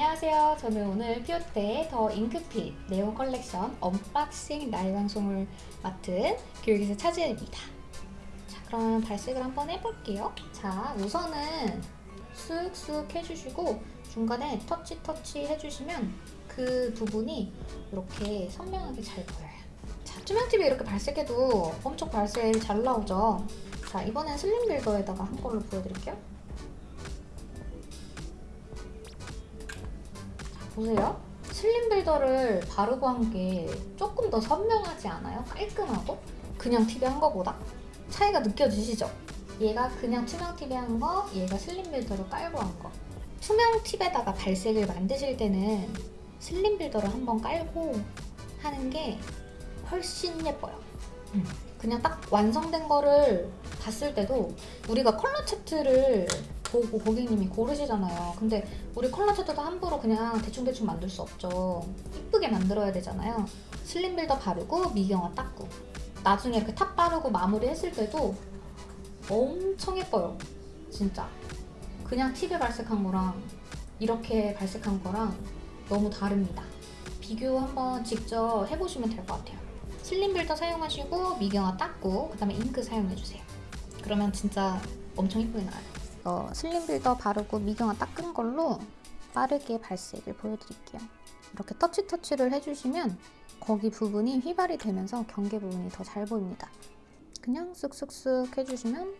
안녕하세요. 저는 오늘 피오테 더 잉크핏 네온 컬렉션 언박싱 날 방송을 맡은 교육에서 차지입니다. 자, 그럼 발색을 한번 해볼게요. 자, 우선은 쓱쓱 해주시고 중간에 터치 터치 해주시면 그 부분이 이렇게 선명하게 잘 보여요. 자, 투명 팁에 이렇게 발색해도 엄청 발색 잘 나오죠? 자, 이번엔 슬림 빌더에다가 한 걸로 보여드릴게요. 보세요. 슬림 빌더를 바르고 한 게 조금 더 선명하지 않아요? 깔끔하고? 그냥 TV 한 거보다? 차이가 느껴지시죠? 얘가 그냥 투명 TV 한 거, 얘가 슬림 빌더로 깔고 한 거. 투명 팁에다가 발색을 만드실 때는 슬림 빌더를 한번 깔고 하는 게 훨씬 예뻐요. 음. 그냥 딱 완성된 거를 봤을 때도 우리가 컬러 차트를 보고 고객님이 고르시잖아요. 근데 우리 컬러 차트도 함부로 그냥 대충대충 만들 수 없죠. 이쁘게 만들어야 되잖아요. 슬림 빌더 바르고 미경화 닦고 나중에 이렇게 top 바르고 마무리 했을 때도 엄청 예뻐요. 진짜. 그냥 팁에 발색한 거랑 이렇게 발색한 거랑 너무 다릅니다. 비교 한번 직접 해보시면 될 것 같아요. 슬림 빌더 사용하시고 미경화 닦고 그 다음에 잉크 사용해주세요. 그러면 진짜 엄청 이쁘게 나와요. 어, 슬림 빌더 바르고 미경화 닦은 걸로 빠르게 발색을 보여드릴게요. 이렇게 터치 터치를 해주시면 거기 부분이 휘발이 되면서 경계 부분이 더 잘 보입니다. 그냥 쓱쓱쓱 해주시면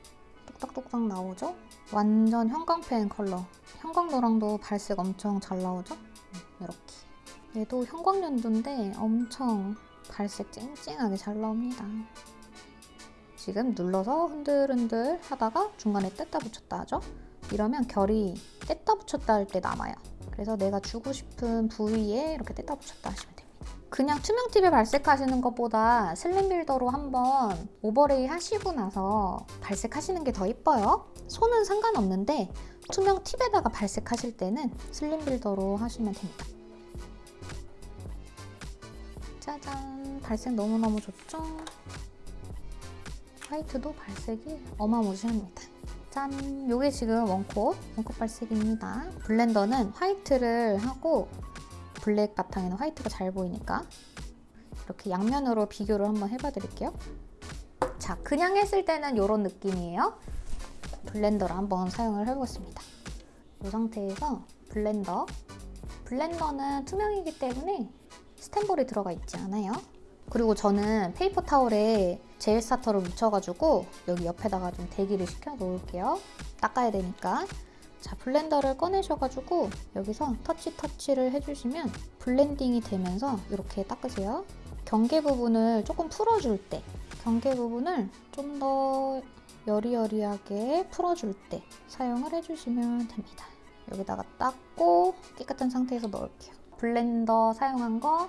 똑딱똑딱 나오죠? 완전 형광펜 컬러. 형광노랑도 발색 엄청 잘 나오죠? 이렇게. 얘도 형광연두인데 엄청 발색 쨍쨍하게 잘 나옵니다. 지금 눌러서 흔들흔들 하다가 중간에 뗐다 붙였다 하죠? 이러면 결이 뗐다 붙였다 할 때 남아요. 그래서 내가 주고 싶은 부위에 이렇게 뗐다 붙였다 하시면 됩니다. 그냥 투명 팁에 발색하시는 것보다 슬림 빌더로 한번 오버레이 하시고 나서 발색하시는 게 더 이뻐요. 손은 상관없는데 투명 팁에다가 발색하실 때는 슬림 빌더로 하시면 됩니다. 짜잔! 발색 너무너무 좋죠? 화이트도 발색이 어마무시합니다. 짠! 요게 지금 one coat, one coat 발색입니다. 블렌더는 화이트를 하고 블랙 바탕에는 화이트가 잘 보이니까 이렇게 양면으로 비교를 한번 해봐 드릴게요. 자, 그냥 했을 때는 이런 느낌이에요. 블렌더를 한번 사용을 해보겠습니다. 이 상태에서 블렌더 블렌더는 투명이기 때문에 스텐볼이 들어가 있지 않아요. 그리고 저는 페이퍼 타월에 젤 스타터를 묻혀가지고 여기 옆에다가 좀 대기를 시켜 놓을게요. 닦아야 되니까. 자, 블렌더를 꺼내셔가지고 여기서 터치 터치를 해주시면 블렌딩이 되면서 이렇게 닦으세요. 경계 부분을 조금 풀어줄 때 경계 부분을 좀 더 여리여리하게 풀어줄 때 사용을 해주시면 됩니다. 여기다가 닦고 깨끗한 상태에서 넣을게요. 블렌더 사용한 거,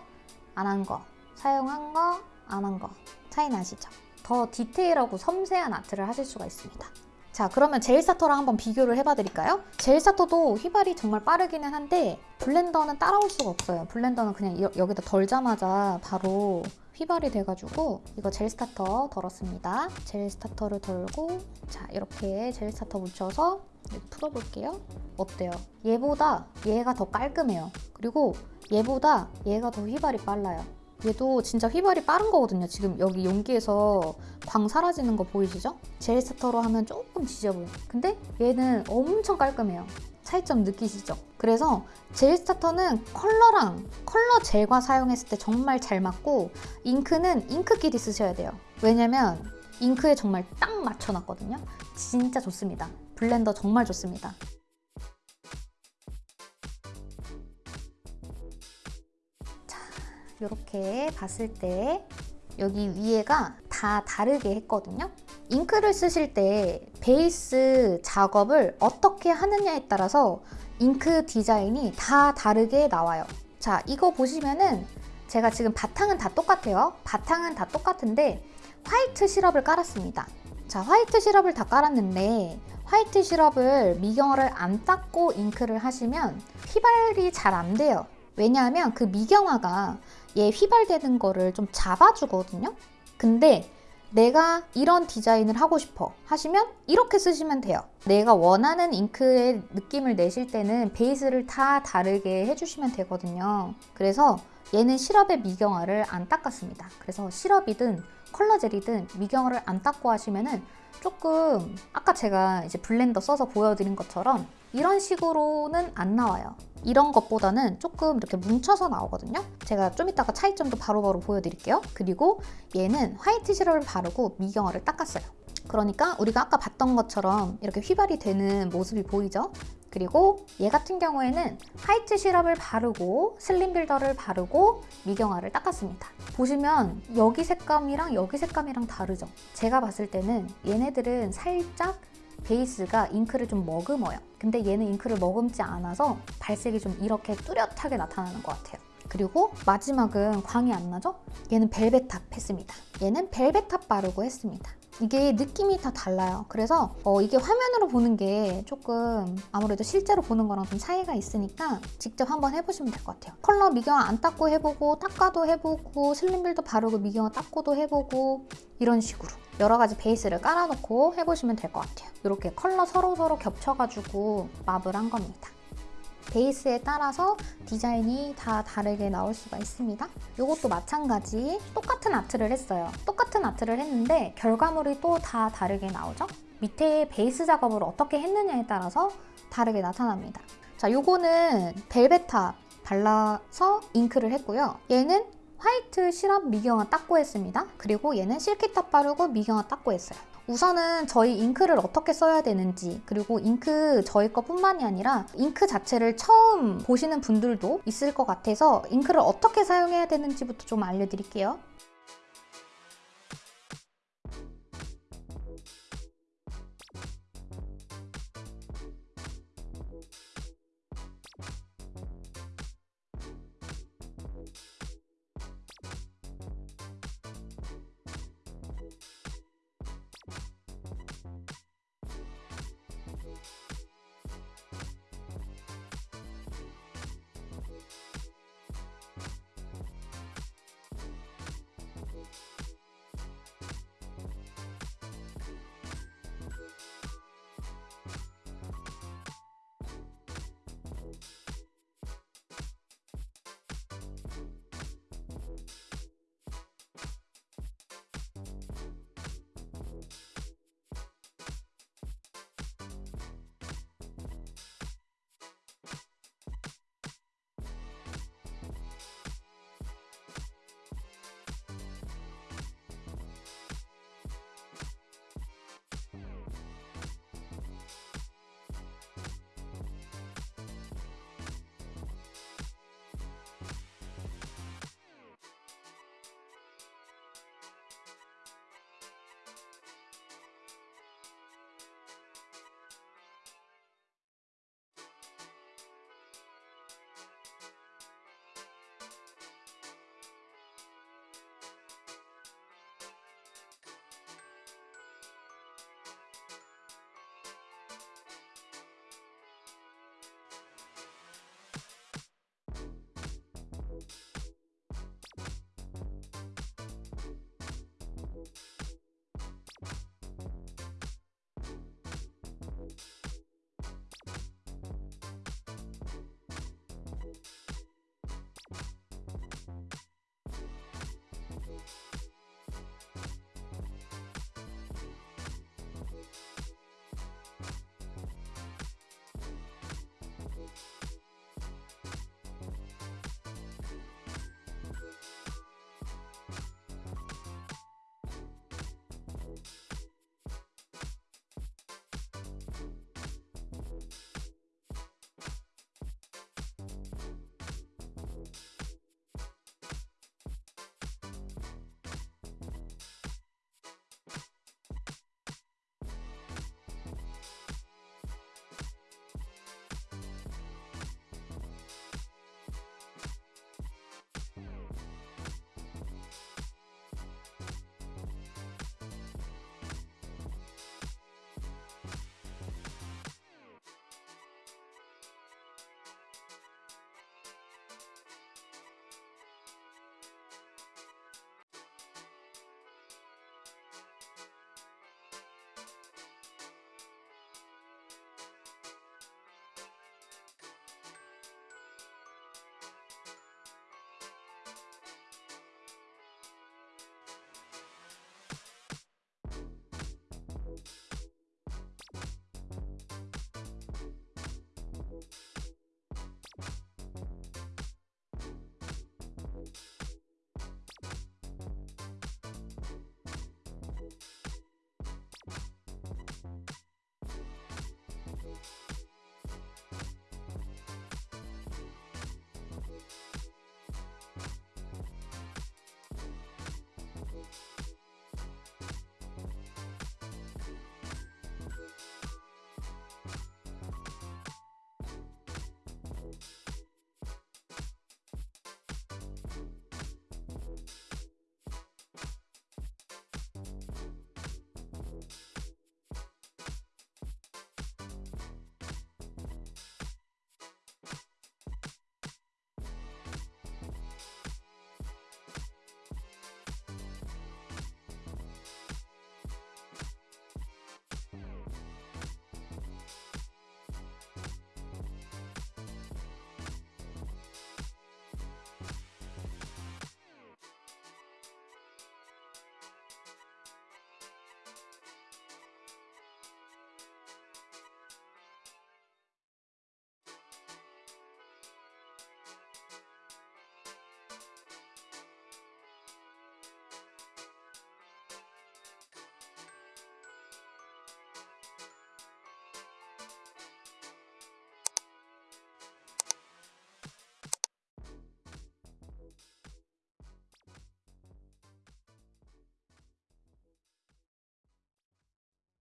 안 한 거, 사용한 거, 안 한 거 차이 나시죠? 더 디테일하고 섬세한 아트를 하실 수가 있습니다. 자 그러면 젤스타터랑 한번 비교를 해봐드릴까요? 젤스타터도 휘발이 정말 빠르기는 한데 블렌더는 따라올 수가 없어요. 블렌더는 그냥 여기다 덜자마자 바로 휘발이 돼가지고 이거 젤 스타터 덜었습니다. 젤 스타터를 덜고 자 이렇게 젤 스타터 묻혀서 풀어볼게요. 어때요? 얘보다 얘가 더 깔끔해요. 그리고 얘보다 얘가 더 휘발이 빨라요. 얘도 진짜 휘발이 빠른 거거든요. 지금 여기 용기에서 광 사라지는 거 보이시죠? 젤 스타터로 하면 조금 지저분해 근데 얘는 엄청 깔끔해요. 차이점 느끼시죠? 그래서 젤 스타터는 컬러랑 컬러 젤과 사용했을 때 정말 잘 맞고 잉크는 잉크끼리 쓰셔야 돼요. 왜냐면 잉크에 정말 딱 맞춰놨거든요. 진짜 좋습니다. 블렌더 정말 좋습니다. 이렇게 봤을 때 여기 위에가 다 다르게 했거든요. 잉크를 쓰실 때 베이스 작업을 어떻게 하느냐에 따라서 잉크 디자인이 다 다르게 나와요. 자, 이거 보시면은 제가 지금 바탕은 다 똑같아요. 바탕은 다 똑같은데 화이트 시럽을 깔았습니다. 자, 화이트 시럽을 다 깔았는데 화이트 시럽을 미경화를 안 닦고 잉크를 하시면 휘발이 잘 안 돼요. 왜냐하면 그 미경화가 얘 휘발되는 거를 좀 잡아주거든요. 근데 내가 이런 디자인을 하고 싶어 하시면 이렇게 쓰시면 돼요. 내가 원하는 잉크의 느낌을 내실 때는 베이스를 다 다르게 해주시면 되거든요. 그래서 얘는 시럽의 미경화를 안 닦았습니다. 그래서 시럽이든 컬러젤이든 미경화를 안 닦고 하시면 은 조금 아까 제가 이제 블렌더 써서 보여드린 것처럼 이런 식으로는 안 나와요. 이런 것보다는 조금 이렇게 뭉쳐서 나오거든요. 제가 좀 이따가 차이점도 바로바로 보여드릴게요. 그리고 얘는 화이트 시럽을 바르고 미경화를 닦았어요. 그러니까 우리가 아까 봤던 것처럼 이렇게 휘발이 되는 모습이 보이죠? 그리고 얘 같은 경우에는 화이트 시럽을 바르고 슬림 빌더를 바르고 미경화를 닦았습니다. 보시면 여기 색감이랑 여기 색감이랑 다르죠? 제가 봤을 때는 얘네들은 살짝 베이스가 잉크를 좀 머금어요. 근데 얘는 잉크를 머금지 않아서 발색이 좀 이렇게 뚜렷하게 나타나는 것 같아요. 그리고 마지막은 광이 안 나죠? 얘는 벨벳 top 했습니다. 얘는 벨벳 top 바르고 했습니다. 이게 느낌이 다 달라요. 그래서 어, 이게 화면으로 보는 게 조금 아무래도 실제로 보는 거랑 좀 차이가 있으니까 직접 한번 해보시면 될 것 같아요. 컬러 미경화 안 닦고 해보고 닦아도 해보고 슬림빌도 바르고 미경화 닦고도 해보고 이런 식으로 여러 가지 베이스를 깔아놓고 해보시면 될 것 같아요. 이렇게 컬러 서로서로 겹쳐가지고 맙을 한 겁니다. 베이스에 따라서 디자인이 다 다르게 나올 수가 있습니다. 이것도 마찬가지 똑같은 아트를 했어요. 똑같은 아트를 했는데 결과물이 또 다 다르게 나오죠? 밑에 베이스 작업을 어떻게 했느냐에 따라서 다르게 나타납니다. 자, 요거는 벨벳탑 발라서 잉크를 했고요. 얘는 화이트 시럽 미경화 닦고 했습니다. 그리고 얘는 실키탑 바르고 미경화 닦고 했어요. 우선은 저희 잉크를 어떻게 써야 되는지 그리고 잉크 저희 것뿐만이 아니라 잉크 자체를 처음 보시는 분들도 있을 것 같아서 잉크를 어떻게 사용해야 되는지부터 좀 알려드릴게요.